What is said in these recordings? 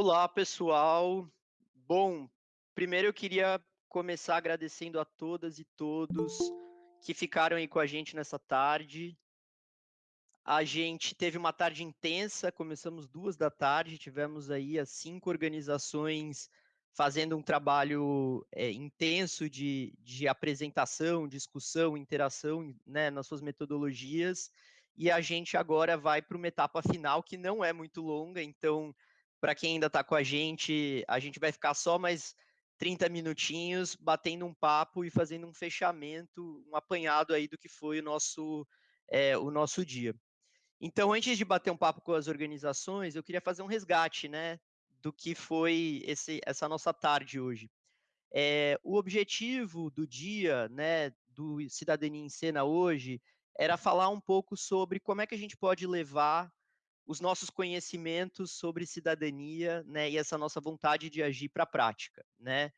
Olá, pessoal. Bom, primeiro eu queria começar agradecendo a todas e todos que ficaram aí com a gente nessa tarde. A gente teve uma tarde intensa, começamos duas da tarde, tivemos aí as cinco organizações fazendo um trabalho é, intenso de, de apresentação, discussão, interação né, nas suas metodologias. E a gente agora vai para uma etapa final que não é muito longa, então para quem ainda está com a gente, a gente vai ficar só mais 30 minutinhos batendo um papo e fazendo um fechamento, um apanhado aí do que foi o nosso, é, o nosso dia. Então, antes de bater um papo com as organizações, eu queria fazer um resgate, né, do que foi esse, essa nossa tarde hoje. É, o objetivo do dia, né, do Cidadania em Cena hoje, era falar um pouco sobre como é que a gente pode levar os nossos conhecimentos sobre cidadania, né, e essa nossa vontade de agir para a prática, né?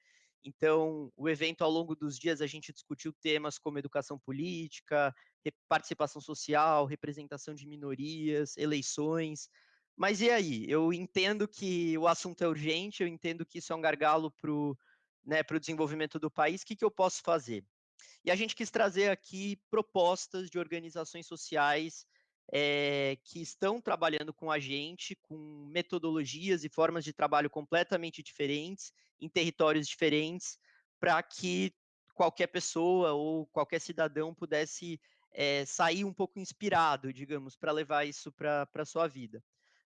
Então, o evento ao longo dos dias a gente discutiu temas como educação política, participação social, representação de minorias, eleições. Mas e aí? Eu entendo que o assunto é urgente, eu entendo que isso é um gargalo para o né, desenvolvimento do país. O que, que eu posso fazer? E a gente quis trazer aqui propostas de organizações sociais é, que estão trabalhando com a gente, com metodologias e formas de trabalho completamente diferentes, em territórios diferentes, para que qualquer pessoa ou qualquer cidadão pudesse é, sair um pouco inspirado, digamos, para levar isso para a sua vida.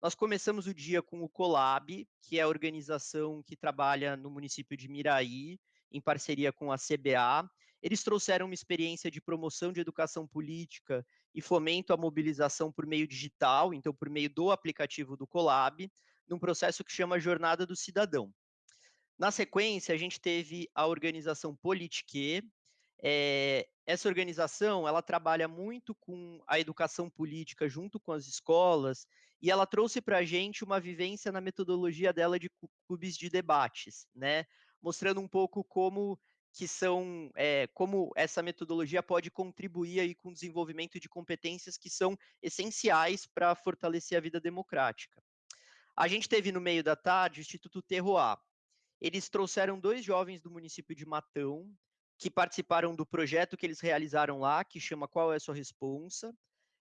Nós começamos o dia com o Colab, que é a organização que trabalha no município de Miraí, em parceria com a CBA. Eles trouxeram uma experiência de promoção de educação política e fomento à mobilização por meio digital, então por meio do aplicativo do Colab, num processo que chama Jornada do Cidadão. Na sequência, a gente teve a organização Politique. É, essa organização, ela trabalha muito com a educação política junto com as escolas e ela trouxe para a gente uma vivência na metodologia dela de clubes de debates, né? Mostrando um pouco como que são é, como essa metodologia pode contribuir aí com o desenvolvimento de competências que são essenciais para fortalecer a vida democrática. A gente teve no meio da tarde o Instituto Terroir. Eles trouxeram dois jovens do município de Matão que participaram do projeto que eles realizaram lá, que chama Qual é a sua responsa?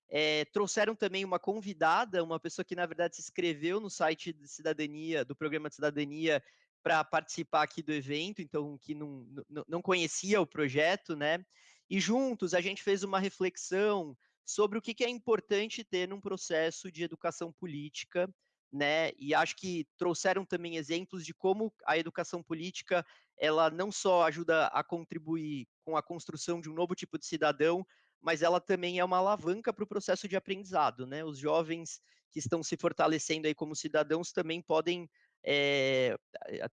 É, trouxeram também uma convidada, uma pessoa que na verdade se inscreveu no site de cidadania, do programa de cidadania, para participar aqui do evento, então que não, não, conhecia o projeto, né? E juntos a gente fez uma reflexão sobre o que, que é importante ter num processo de educação política, né? E acho que trouxeram também exemplos de como a educação política ela não só ajuda a contribuir com a construção de um novo tipo de cidadão, mas ela também é uma alavanca para o processo de aprendizado, né? Os jovens que estão se fortalecendo aí como cidadãos também podem é,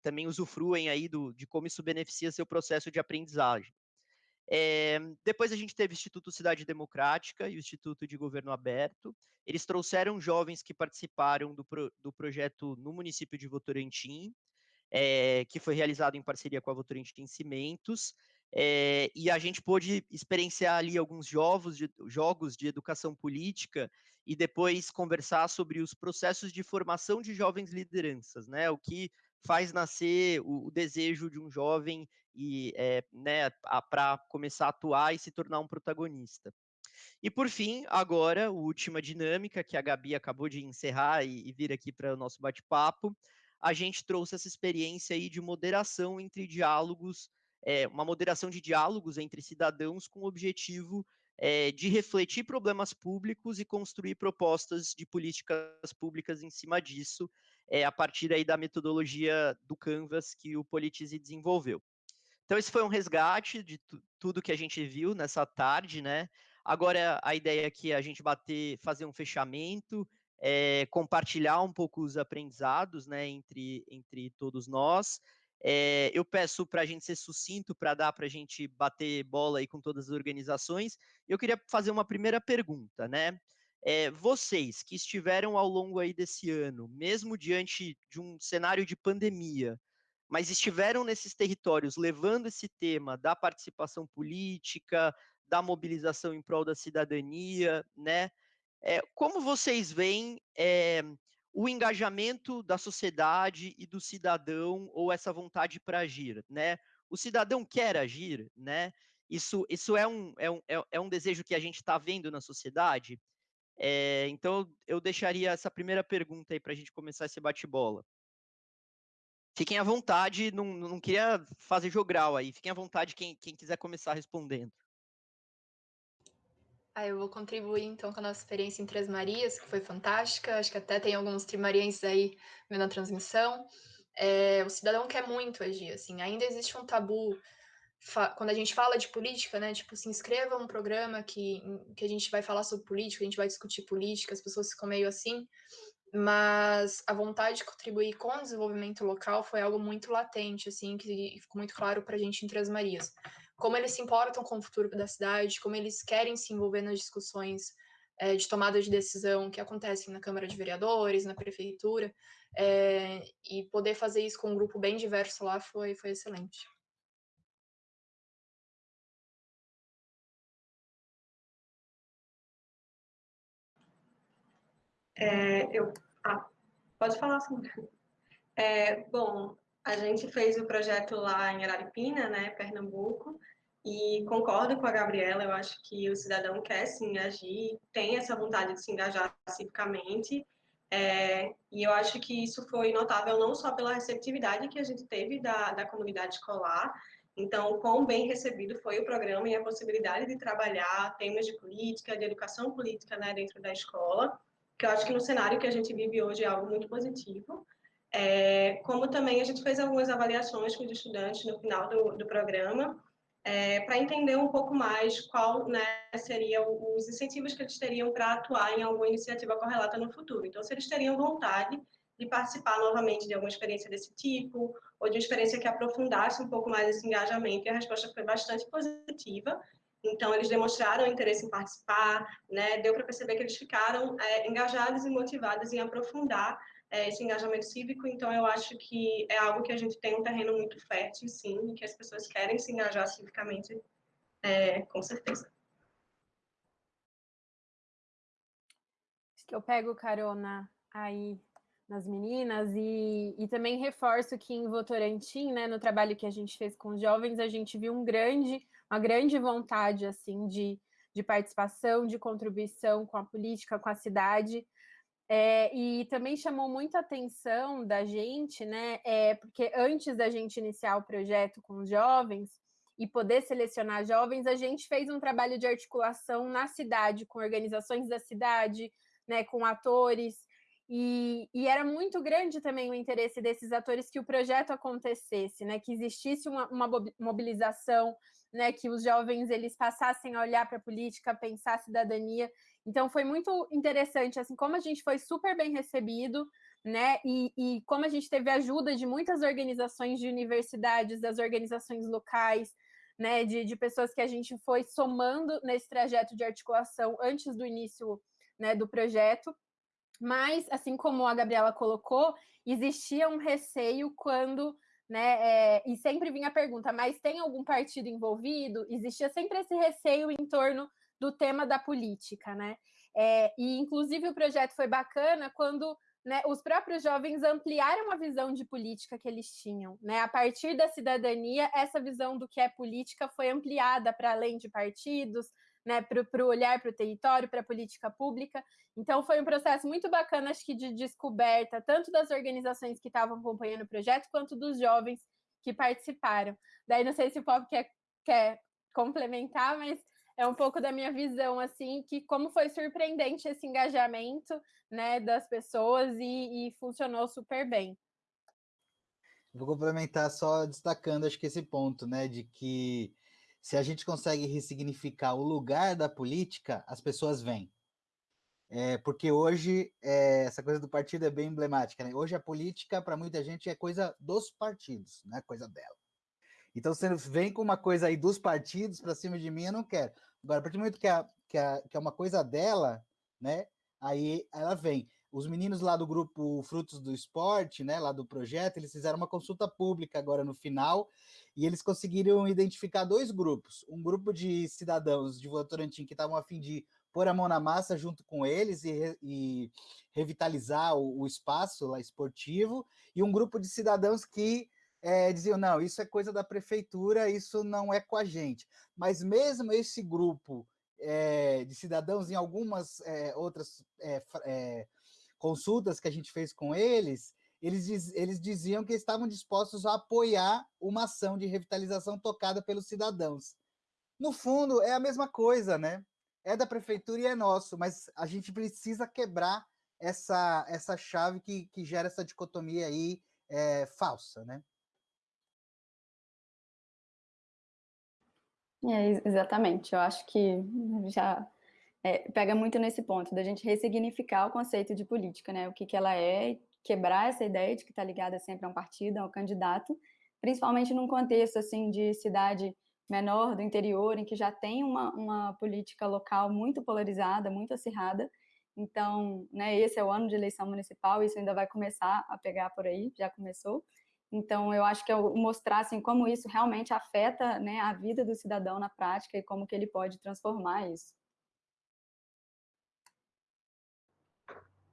também usufruem aí do, de como isso beneficia seu processo de aprendizagem. É, depois a gente teve o Instituto Cidade Democrática e o Instituto de Governo Aberto. Eles trouxeram jovens que participaram do, pro, do projeto no município de Votorantim, é, que foi realizado em parceria com a Votorantim Cimentos, é, e a gente pôde experienciar ali alguns jogos de, jogos de educação política e depois conversar sobre os processos de formação de jovens lideranças, né? O que faz nascer o, o desejo de um jovem e é, né, para começar a atuar e se tornar um protagonista. E por fim, agora, a última dinâmica que a Gabi acabou de encerrar e, e vir aqui para o nosso bate-papo, a gente trouxe essa experiência aí de moderação entre diálogos, é, uma moderação de diálogos entre cidadãos com o objetivo é, de refletir problemas públicos e construir propostas de políticas públicas em cima disso, é, a partir aí da metodologia do Canvas que o Politize desenvolveu. Então, esse foi um resgate de tudo que a gente viu nessa tarde, né? Agora, a ideia aqui é a gente bater, fazer um fechamento, é, compartilhar um pouco os aprendizados, né, entre, entre todos nós, é, eu peço para a gente ser sucinto para dar para a gente bater bola aí com todas as organizações. Eu queria fazer uma primeira pergunta, né? É, vocês que estiveram ao longo aí desse ano, mesmo diante de um cenário de pandemia, mas estiveram nesses territórios levando esse tema da participação política, da mobilização em prol da cidadania, né? É, como vocês veem é, o engajamento da sociedade e do cidadão ou essa vontade para agir, né? O cidadão quer agir, né? Isso, isso é, um, é, um, é, é um desejo que a gente está vendo na sociedade. É, então, eu deixaria essa primeira pergunta aí para a gente começar esse bate-bola. Fiquem à vontade, não, não queria fazer jogral aí, fiquem à vontade quem, quem quiser começar respondendo. Ah, eu vou contribuir então com a nossa experiência em Três Marias, que foi fantástica. Acho que até tem alguns trimarienses aí vendo a transmissão. É, o cidadão quer muito agir, assim. Ainda existe um tabu quando a gente fala de política, né? Tipo, se inscreva um programa que, que a gente vai falar sobre política, a gente vai discutir política, as pessoas ficam meio assim. Mas a vontade de contribuir com o desenvolvimento local foi algo muito latente, assim, que ficou muito claro para a gente em Três Marias como eles se importam com o futuro da cidade, como eles querem se envolver nas discussões é, de tomada de decisão que acontecem na Câmara de Vereadores, na Prefeitura, é, e poder fazer isso com um grupo bem diverso lá foi, foi excelente. É, eu, ah, pode falar, sim. É, bom, a gente fez o projeto lá em Araripina, né, Pernambuco, e concordo com a Gabriela, eu acho que o cidadão quer sim agir, tem essa vontade de se engajar civicamente, é, e eu acho que isso foi notável não só pela receptividade que a gente teve da, da comunidade escolar, então, quão bem recebido foi o programa e a possibilidade de trabalhar temas de política, de educação política né, dentro da escola, que eu acho que no cenário que a gente vive hoje é algo muito positivo. É, como também a gente fez algumas avaliações com os estudantes no final do, do programa, é, para entender um pouco mais qual né, seriam os incentivos que eles teriam para atuar em alguma iniciativa correlata no futuro. Então, se eles teriam vontade de participar novamente de alguma experiência desse tipo, ou de uma experiência que aprofundasse um pouco mais esse engajamento, e a resposta foi bastante positiva. Então, eles demonstraram interesse em participar, né? deu para perceber que eles ficaram é, engajados e motivados em aprofundar é, esse engajamento cívico, então eu acho que é algo que a gente tem um terreno muito fértil, sim, e que as pessoas querem se engajar civicamente, é, com certeza. Acho que eu pego carona aí nas meninas e, e também reforço que em Votorantim, né, no trabalho que a gente fez com os jovens, a gente viu um grande, uma grande vontade assim de, de participação, de contribuição com a política, com a cidade, é, e também chamou muita atenção da gente, né? É, porque antes da gente iniciar o projeto com os jovens e poder selecionar jovens, a gente fez um trabalho de articulação na cidade, com organizações da cidade, né, com atores, e, e, era muito grande também o interesse desses atores que o projeto acontecesse, né, que existisse uma, uma mobilização, né, que os jovens eles passassem a olhar para a política, pensar a cidadania, então foi muito interessante, assim, como a gente foi super bem recebido, né? E, e como a gente teve ajuda de muitas organizações de universidades, das organizações locais, né? De, de pessoas que a gente foi somando nesse trajeto de articulação antes do início né, do projeto. Mas, assim como a Gabriela colocou, existia um receio quando né? É, e sempre vinha a pergunta, mas tem algum partido envolvido? Existia sempre esse receio em torno do tema da política, né? É, e, inclusive, o projeto foi bacana quando né, os próprios jovens ampliaram a visão de política que eles tinham. Né? A partir da cidadania, essa visão do que é política foi ampliada para além de partidos, né, para o olhar para o território, para a política pública. Então, foi um processo muito bacana, acho que de descoberta, tanto das organizações que estavam acompanhando o projeto, quanto dos jovens que participaram. Daí, não sei se o Pop quer, quer complementar, mas é um pouco da minha visão, assim, que como foi surpreendente esse engajamento, né, das pessoas e, e funcionou super bem. Vou complementar só destacando, acho que esse ponto, né, de que se a gente consegue ressignificar o lugar da política, as pessoas vêm. É, porque hoje é, essa coisa do partido é bem emblemática. Né? Hoje a política, para muita gente, é coisa dos partidos, não é coisa dela. Então, você vem com uma coisa aí dos partidos para cima de mim, eu não quero. Agora, a partir do momento que, a, que, a, que é uma coisa dela, né? Aí ela vem. Os meninos lá do grupo Frutos do Esporte, né, lá do projeto, eles fizeram uma consulta pública agora no final, e eles conseguiram identificar dois grupos. Um grupo de cidadãos de Votorantim que estavam a fim de pôr a mão na massa junto com eles e, e revitalizar o, o, espaço lá esportivo, e um grupo de cidadãos que é, diziam, não, isso é coisa da prefeitura, isso não é com a gente. Mas mesmo esse grupo é, de cidadãos, em algumas é, outras consultas que a gente fez com eles, eles, diz, eles diziam que estavam dispostos a apoiar uma ação de revitalização tocada pelos cidadãos. No fundo, é a mesma coisa, né? É da prefeitura e é nosso, mas a gente precisa quebrar essa, essa chave que, que gera essa dicotomia aí falsa, né? É, exatamente, eu acho que já é, pega muito nesse ponto da gente ressignificar o conceito de política, né? O que, que ela é, quebrar essa ideia de que está ligada sempre a um partido, a um candidato, principalmente num contexto assim de cidade menor do interior, em que já tem uma, uma política local muito polarizada, muito acirrada. Então, né, esse é o ano de eleição municipal, isso ainda vai começar a pegar por aí, já começou. Então, eu acho que é mostrar assim, como isso realmente afeta né, a vida do cidadão na prática e como que ele pode transformar isso.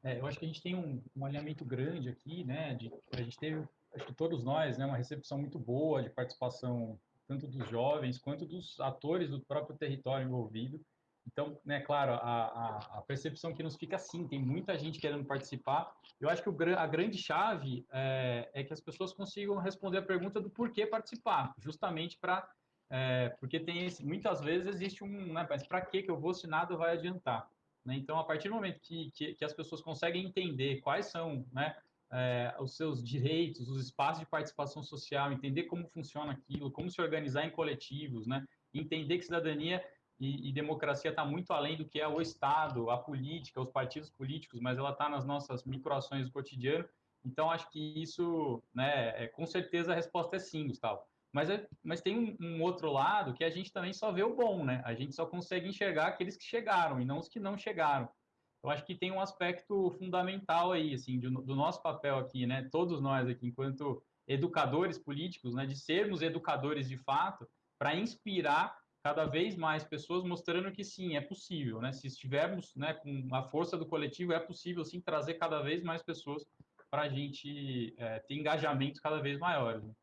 É, eu acho que a gente tem um, um alinhamento grande aqui, né? De, a gente teve, acho que todos nós, né, uma recepção muito boa de participação tanto dos jovens quanto dos atores do próprio território envolvido. Então, né, claro, a, a, percepção que nos fica assim, tem muita gente querendo participar. Eu acho que o, a grande chave é, é, que as pessoas consigam responder a pergunta do porquê participar, justamente para é, porque tem esse, muitas vezes existe um, né, mas para que que eu vou se nada vai adiantar? Né? Então, a partir do momento que, que, que, as pessoas conseguem entender quais são né, é, os seus direitos, os espaços de participação social, entender como funciona aquilo, como se organizar em coletivos, né? entender que cidadania e, e democracia está muito além do que é o Estado, a política, os partidos políticos, mas ela está nas nossas microações do cotidiano. Então, acho que isso, né, é, com certeza a resposta é sim, Gustavo. Mas, é, mas tem um, um, outro lado que a gente também só vê o bom, né? A gente só consegue enxergar aqueles que chegaram e não os que não chegaram. Eu acho que tem um aspecto fundamental aí, assim, do, do nosso papel aqui, né? Todos nós aqui, enquanto educadores políticos, né? De sermos educadores de fato, para inspirar cada vez mais pessoas, mostrando que sim, é possível, né? Se estivermos, né, com a força do coletivo, é possível sim trazer cada vez mais pessoas para a gente é, ter engajamentos cada vez maiores. Né?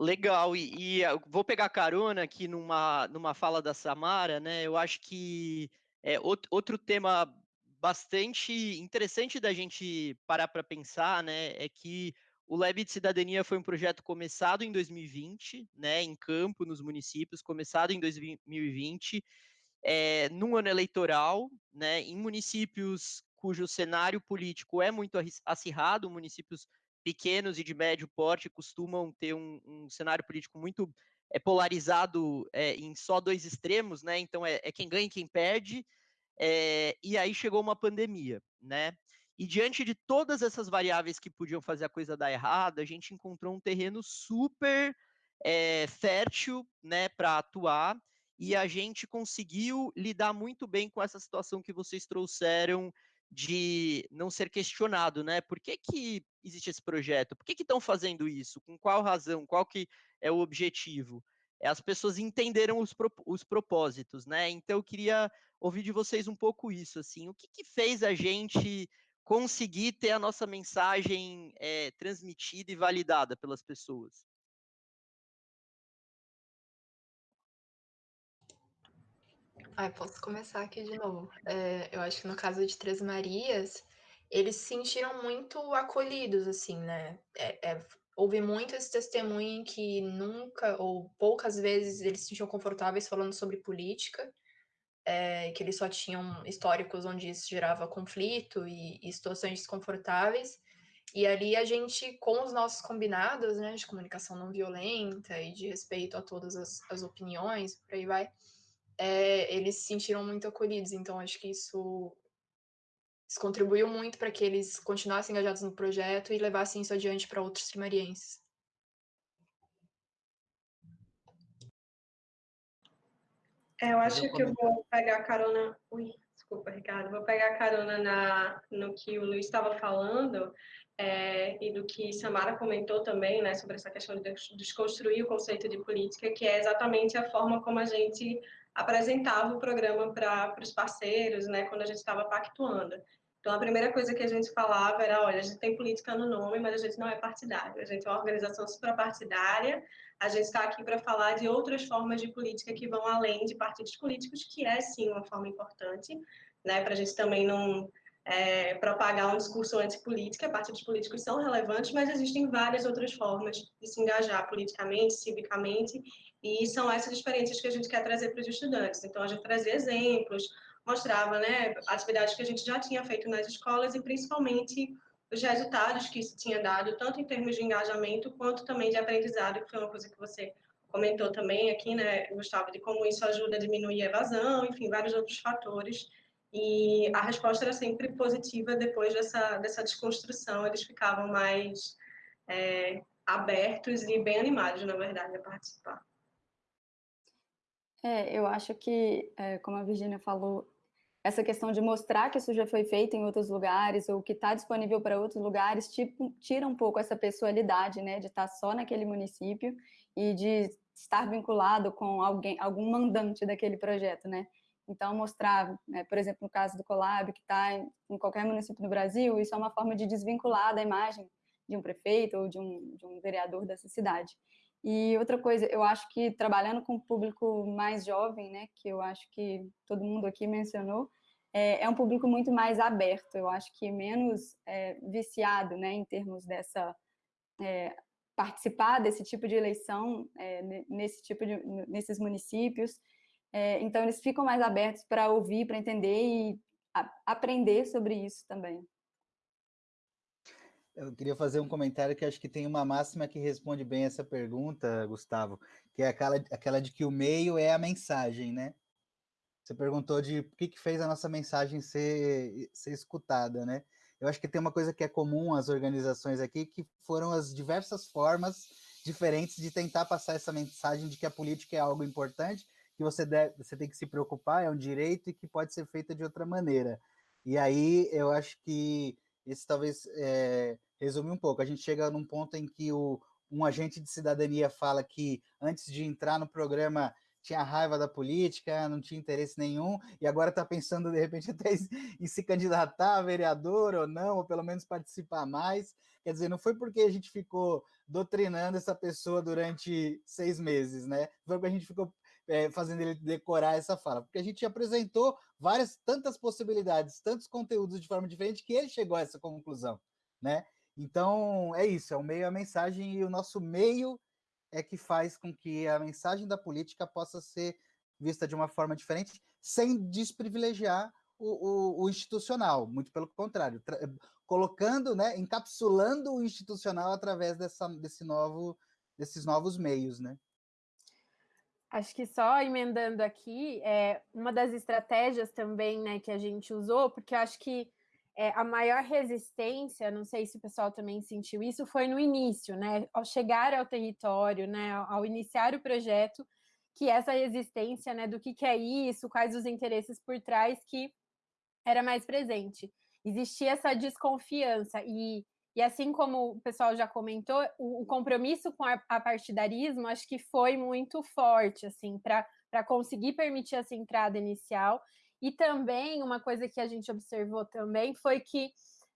Legal, e, e vou pegar carona aqui numa, numa fala da Samara, né? Eu acho que é outro tema bastante interessante da gente parar para pensar, né? É que o Lab de Cidadania foi um projeto começado em 2020, né? Em campo, nos municípios, começado em 2020, é, num ano eleitoral, né? Em municípios cujo cenário político é muito acirrado, municípios pequenos e de médio porte costumam ter um, um cenário político muito é, polarizado é, em só dois extremos, né? Então é, é quem ganha e quem perde. É, e aí chegou uma pandemia, né? E diante de todas essas variáveis que podiam fazer a coisa dar errado, a gente encontrou um terreno super é, fértil, né, para atuar. E a gente conseguiu lidar muito bem com essa situação que vocês trouxeram de não ser questionado, né? Por que, que existe esse projeto? Por que estão fazendo isso? Com qual razão? Qual que é o objetivo? É, as pessoas entenderam os, pro, os propósitos, né? Então eu queria ouvir de vocês um pouco isso, assim, o que, que fez a gente conseguir ter a nossa mensagem é, transmitida e validada pelas pessoas? Posso começar aqui de novo. É, eu acho que no caso de Três Marias, eles se sentiram muito acolhidos, assim, né? É, é, houve muito esse testemunho em que nunca ou poucas vezes eles se sentiam confortáveis falando sobre política, é, que eles só tinham históricos onde isso gerava conflito e, e situações desconfortáveis. E ali a gente, com os nossos combinados, né, de comunicação não violenta e de respeito a todas as, as opiniões, por aí vai, é, eles se sentiram muito acolhidos. Então, acho que isso, isso contribuiu muito para que eles continuassem engajados no projeto e levassem isso adiante para outros trimarienses. É, eu acho que eu vou pegar a carona. Ui, Desculpa, Ricardo, vou pegar carona na, no que o Luiz estava falando é, e do que Samara comentou também, né, sobre essa questão de desconstruir o conceito de política, que é exatamente a forma como a gente apresentava o programa para os parceiros, né, quando a gente estava pactuando. Então, a primeira coisa que a gente falava era, olha, a gente tem política no nome, mas a gente não é partidário. A gente é uma organização suprapartidária, a gente está aqui para falar de outras formas de política que vão além de partidos políticos, que é, sim, uma forma importante, né, para a gente também não é, propagar um discurso antipolítica. Partidos políticos são relevantes, mas existem várias outras formas de se engajar politicamente, civicamente, e são essas experiências que a gente quer trazer para os estudantes. Então, a gente trazia exemplos, mostrava né, atividades que a gente já tinha feito nas escolas e principalmente os resultados que isso tinha dado, tanto em termos de engajamento quanto também de aprendizado, que foi uma coisa que você comentou também aqui, né, Gustavo, de como isso ajuda a diminuir a evasão, enfim, vários outros fatores. E a resposta era sempre positiva depois dessa, dessa desconstrução, eles ficavam mais é, abertos e bem animados, na verdade, a participar. É, eu acho que, é, como a Virginia falou, essa questão de mostrar que isso já foi feito em outros lugares ou que está disponível para outros lugares tipo, tira um pouco essa pessoalidade, né, de estar tá só naquele município e de estar vinculado com alguém, algum mandante daquele projeto, né? Então, mostrar, né, por exemplo, no caso do Colab, que está em qualquer município do Brasil, isso é uma forma de desvincular da imagem de um prefeito ou de um, de um vereador dessa cidade. E outra coisa, eu acho que trabalhando com o público mais jovem, né, que eu acho que todo mundo aqui mencionou, é, é um público muito mais aberto, eu acho que menos é, viciado, né, em termos dessa é, participar desse tipo de eleição é, nesse tipo de nesses municípios. É, então eles ficam mais abertos para ouvir, para entender e a, aprender sobre isso também. Eu queria fazer um comentário que acho que tem uma máxima que responde bem essa pergunta, Gustavo, que é aquela, aquela de que o meio é a mensagem, né? Você perguntou de o que, que fez a nossa mensagem ser, ser escutada, né? Eu acho que tem uma coisa que é comum às organizações aqui, que foram as diversas formas diferentes de tentar passar essa mensagem de que a política é algo importante, que você, deve, você tem que se preocupar, é um direito e que pode ser feita de outra maneira. E aí eu acho que esse talvez é, resume um pouco. A gente chega num ponto em que o, um agente de cidadania fala que antes de entrar no programa tinha raiva da política, não tinha interesse nenhum, e agora está pensando, de repente, até em se candidatar a vereador ou não, ou pelo menos participar mais. Quer dizer, não foi porque a gente ficou doutrinando essa pessoa durante seis meses, né? Foi porque a gente ficou é, fazendo ele decorar essa fala, porque a gente apresentou várias, tantas possibilidades, tantos conteúdos de forma diferente, que ele chegou a essa conclusão, né? Então, é isso, é o meio, a mensagem, e o nosso meio é que faz com que a mensagem da política possa ser vista de uma forma diferente, sem desprivilegiar o, o, o institucional, muito pelo contrário, colocando, né, encapsulando o institucional através dessa, desse novo, desses novos meios, né? Acho que só emendando aqui, é, uma das estratégias também né, que a gente usou, porque eu acho que é, a maior resistência, não sei se o pessoal também sentiu isso, foi no início, né? Ao chegar ao território, né? Ao iniciar o projeto, que essa resistência, né? Do que, que é isso, quais os interesses por trás que era mais presente. Existia essa desconfiança e e assim como o pessoal já comentou, o, o compromisso com a, a, partidarismo acho que foi muito forte, assim, para conseguir permitir essa entrada inicial. E também uma coisa que a gente observou também foi que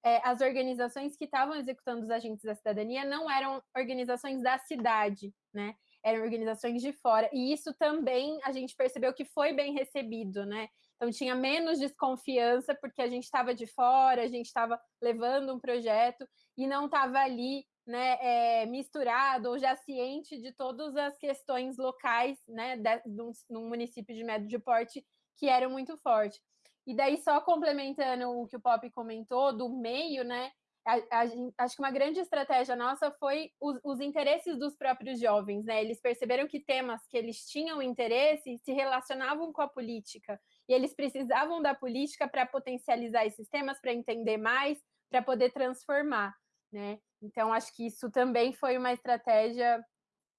é, as organizações que estavam executando os agentes da cidadania não eram organizações da cidade, né? Eram organizações de fora. E isso também a gente percebeu que foi bem recebido, né? Então tinha menos desconfiança porque a gente estava de fora, a gente estava levando um projeto e não estava ali né, é, misturado ou já ciente de todas as questões locais né, de, município de médio porte que eram muito fortes. E daí, só complementando o que o Pop comentou do meio, né? A, a, acho que uma grande estratégia nossa foi os, os, interesses dos próprios jovens, né? Eles perceberam que temas que eles tinham interesse se relacionavam com a política e eles precisavam da política para potencializar esses temas, para entender mais, para poder transformar, né? Então acho que isso também foi uma estratégia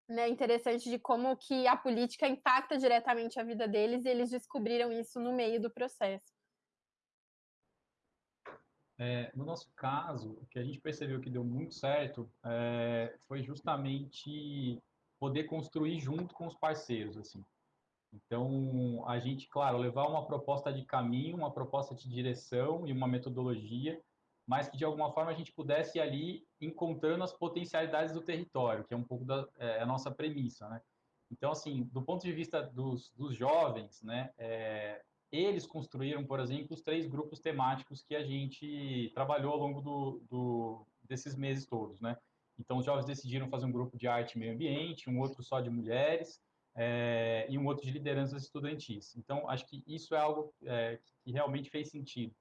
né, interessante de como que a política impacta diretamente a vida deles e eles descobriram isso no meio do processo. É, no nosso caso, o que a gente percebeu que deu muito certo é, foi justamente poder construir junto com os parceiros, assim. Então, a gente, claro, levar uma proposta de caminho, uma proposta de direção e uma metodologia, mas que de alguma forma a gente pudesse ir ali encontrando as potencialidades do território, que é um pouco da é, a nossa premissa, né? Então, assim, do ponto de vista dos, dos jovens, né, é, eles construíram, por exemplo, os três grupos temáticos que a gente trabalhou ao longo do, do, desses meses todos, né? Então, os jovens decidiram fazer um grupo de arte e meio ambiente, um outro só de mulheres é, e um outro de lideranças estudantis. Então, acho que isso é algo é, que realmente fez sentido.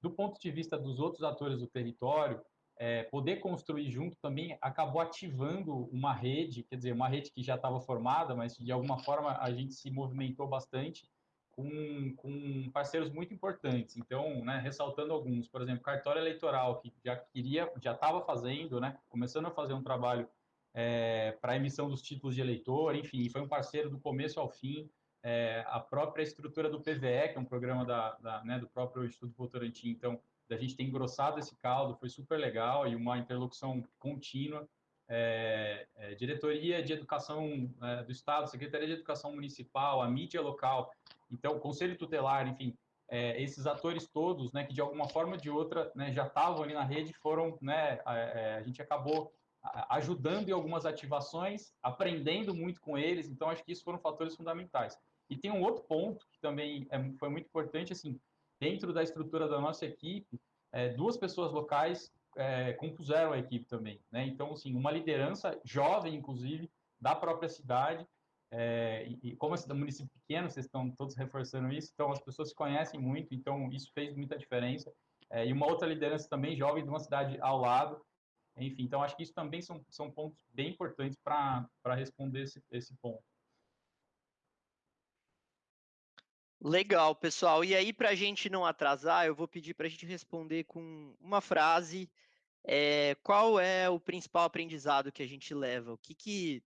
Do ponto de vista dos outros atores do território, é, poder construir junto também acabou ativando uma rede, quer dizer, uma rede que já estava formada, mas de alguma forma a gente se movimentou bastante com, com parceiros muito importantes. Então, né, ressaltando alguns, por exemplo, cartório eleitoral, que já queria, já estava fazendo, né, começando a fazer um trabalho é, para a emissão dos títulos de eleitor, enfim, foi um parceiro do começo ao fim. É, a própria estrutura do PVE, que é um programa da, da né, do próprio Instituto Votorantim, então, da gente ter engrossado esse caldo, foi super legal e uma interlocução contínua. É, é, diretoria de Educação é, do Estado, Secretaria de Educação Municipal, a mídia local, então, Conselho Tutelar, enfim, esses atores todos, né, que de alguma forma ou de outra né, já estavam ali na rede, foram, né, a, a gente acabou ajudando em algumas ativações, aprendendo muito com eles, então acho que isso foram fatores fundamentais. E tem um outro ponto que também é, foi muito importante, assim, dentro da estrutura da nossa equipe, é, duas pessoas locais é, compuseram a equipe também, né? Então, assim, uma liderança jovem, inclusive, da própria cidade, é, e, como é um município pequeno, vocês estão todos reforçando isso, então as pessoas se conhecem muito, então isso fez muita diferença. É, e uma outra liderança também jovem de uma cidade ao lado. Enfim, então acho que isso também são, são pontos bem importantes para responder esse, esse ponto. Legal, pessoal. E aí, para a gente não atrasar, eu vou pedir para a gente responder com uma frase. É, qual é o principal aprendizado que a gente leva? O que, que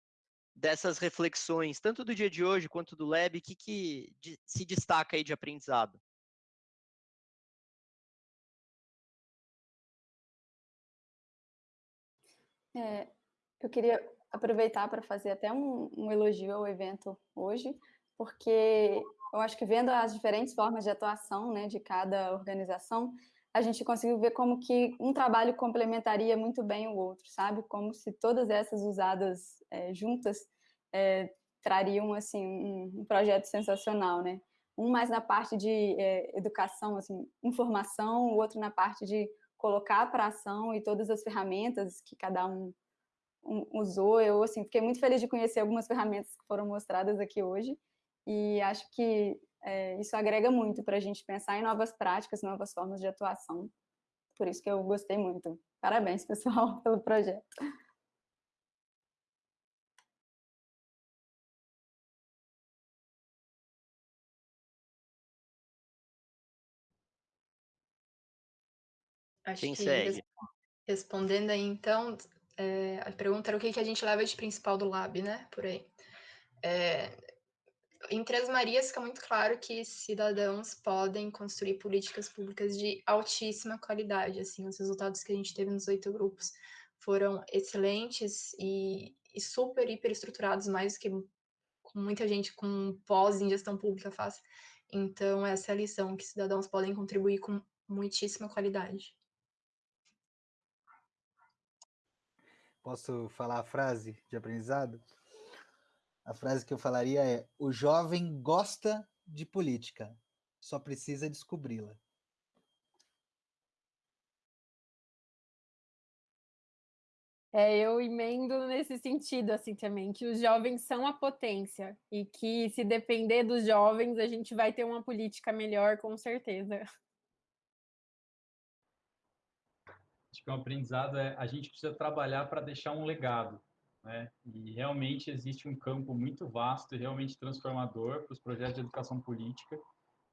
dessas reflexões, tanto do dia de hoje quanto do Lab, o que, que se destaca aí de aprendizado? É, eu queria aproveitar para fazer até um, um, elogio ao evento hoje, porque eu acho que vendo as diferentes formas de atuação né, de cada organização, a gente conseguiu ver como que um trabalho complementaria muito bem o outro, sabe? Como se todas essas usadas é, juntas é, trariam assim um, um, projeto sensacional, né? Um mais na parte de é, educação, assim, informação, o outro na parte de colocar para ação e todas as ferramentas que cada um, um usou. Eu assim fiquei muito feliz de conhecer algumas ferramentas que foram mostradas aqui hoje e acho que é, isso agrega muito para a gente pensar em novas práticas, novas formas de atuação. Por isso que eu gostei muito. Parabéns, pessoal, pelo projeto. Acho Quem que segue? respondendo aí, então, é, a pergunta era o que, que a gente leva de principal do Lab, né? Por aí. É, em Três Marias fica muito claro que cidadãos podem construir políticas públicas de altíssima qualidade. Assim, os resultados que a gente teve nos oito grupos foram excelentes e, e super, hiper estruturados, mais do que muita gente com pós em gestão pública faz. Então, essa é a lição, que cidadãos podem contribuir com muitíssima qualidade. Posso falar a frase de aprendizado? A frase que eu falaria é: o jovem gosta de política, só precisa descobri-la. É, eu emendo nesse sentido, assim, também, que os jovens são a potência e que, se depender dos jovens, a gente vai ter uma política melhor, com certeza. acho que o aprendizado é a gente precisa trabalhar para deixar um legado, né? E realmente existe um campo muito vasto e realmente transformador para os projetos de educação política,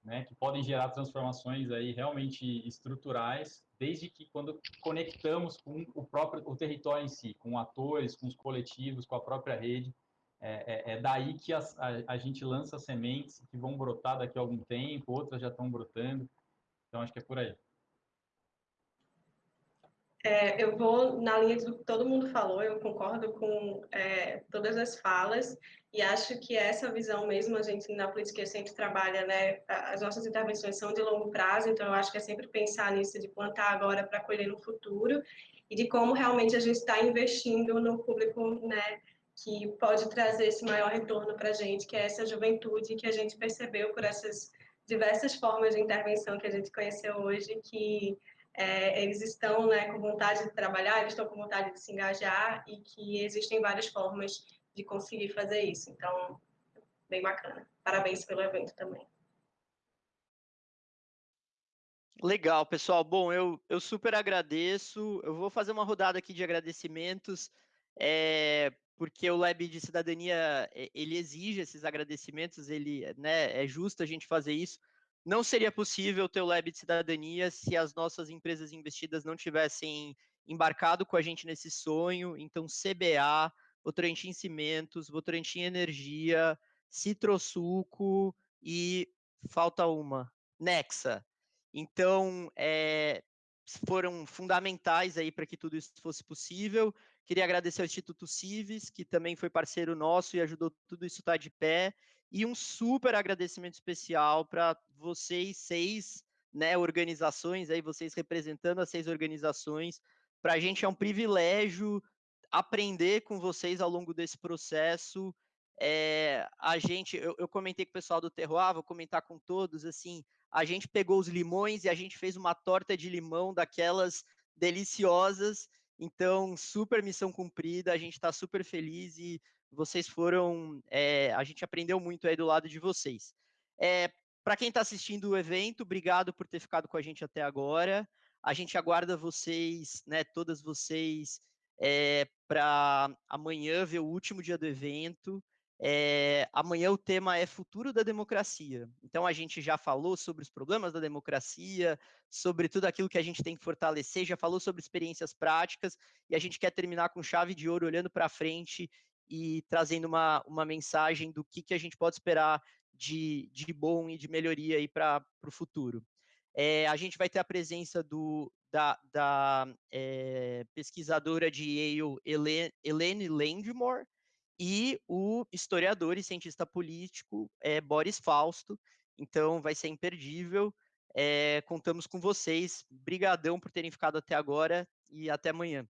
né? Que podem gerar transformações aí realmente estruturais, desde que quando conectamos com o próprio o território em si, com atores, com os coletivos, com a própria rede, é, é, é daí que a, a, a gente lança sementes que vão brotar daqui a algum tempo, outras já estão brotando. Então acho que é por aí. É, eu vou na linha do que todo mundo falou, eu concordo com é, todas as falas e acho que essa visão mesmo, a gente na política sempre trabalha, né, as nossas intervenções são de longo prazo, então eu acho que é sempre pensar nisso, de plantar agora para colher no futuro e de como realmente a gente está investindo no público, né, que pode trazer esse maior retorno para a gente, que é essa juventude que a gente percebeu por essas diversas formas de intervenção que a gente conheceu hoje, que é, eles estão né, com vontade de trabalhar, eles estão com vontade de se engajar e que existem várias formas de conseguir fazer isso. Então, bem bacana. Parabéns pelo evento também. Legal, pessoal. Bom, eu, eu super agradeço. Eu vou fazer uma rodada aqui de agradecimentos. É, porque o Lab de Cidadania ele exige esses agradecimentos, ele né, é justo a gente fazer isso. Não seria possível ter o Lab de Cidadania se as nossas empresas investidas não tivessem embarcado com a gente nesse sonho. Então, CBA, Votorantim Cimentos, Votorantim Energia, Citrosuco e falta uma, Nexa. Então, é, foram fundamentais aí para que tudo isso fosse possível. Queria agradecer ao Instituto Civis, que também foi parceiro nosso e ajudou tudo isso estar de pé. E um super agradecimento especial para vocês seis né, organizações, aí vocês representando as seis organizações. Para a gente é um privilégio aprender com vocês ao longo desse processo. É, a gente, eu, eu, comentei com o pessoal do Terroir, vou comentar com todos, assim, a gente pegou os limões e a gente fez uma torta de limão daquelas deliciosas então, super missão cumprida, a gente está super feliz e vocês foram. É, a gente aprendeu muito aí do lado de vocês. É, Para quem está assistindo o evento, obrigado por ter ficado com a gente até agora. A gente aguarda vocês, né, todas vocês, é, para amanhã ver o último dia do evento. É, amanhã o tema é futuro da democracia. Então a gente já falou sobre os problemas da democracia, sobre tudo aquilo que a gente tem que fortalecer, já falou sobre experiências práticas e a gente quer terminar com chave de ouro, olhando para frente e trazendo uma, uma mensagem do que, que a gente pode esperar de, de bom e de melhoria para o futuro. É, a gente vai ter a presença do, da, da é, pesquisadora de Yale, Helene Landmore, e o historiador e cientista político é Boris Fausto. Então, vai ser imperdível. É, contamos com vocês. Brigadão por terem ficado até agora e até amanhã.